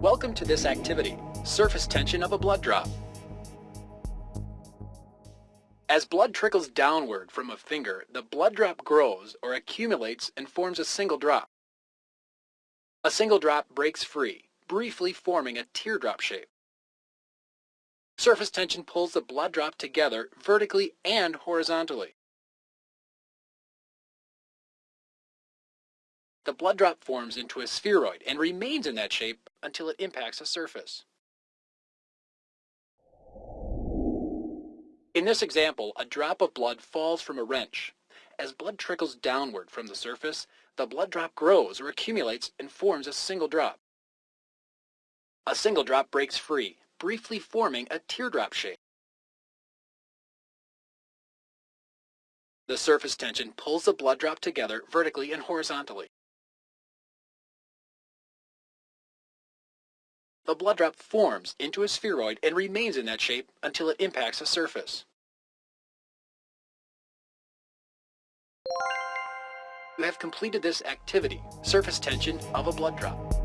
Welcome to this activity, surface tension of a blood drop. As blood trickles downward from a finger, the blood drop grows or accumulates and forms a single drop. A single drop breaks free, briefly forming a teardrop shape. Surface tension pulls the blood drop together vertically and horizontally. The blood drop forms into a spheroid and remains in that shape until it impacts a surface. In this example, a drop of blood falls from a wrench. As blood trickles downward from the surface, the blood drop grows or accumulates and forms a single drop. A single drop breaks free, briefly forming a teardrop shape. The surface tension pulls the blood drop together vertically and horizontally. The blood drop forms into a spheroid and remains in that shape until it impacts a surface. You have completed this activity, surface tension of a blood drop.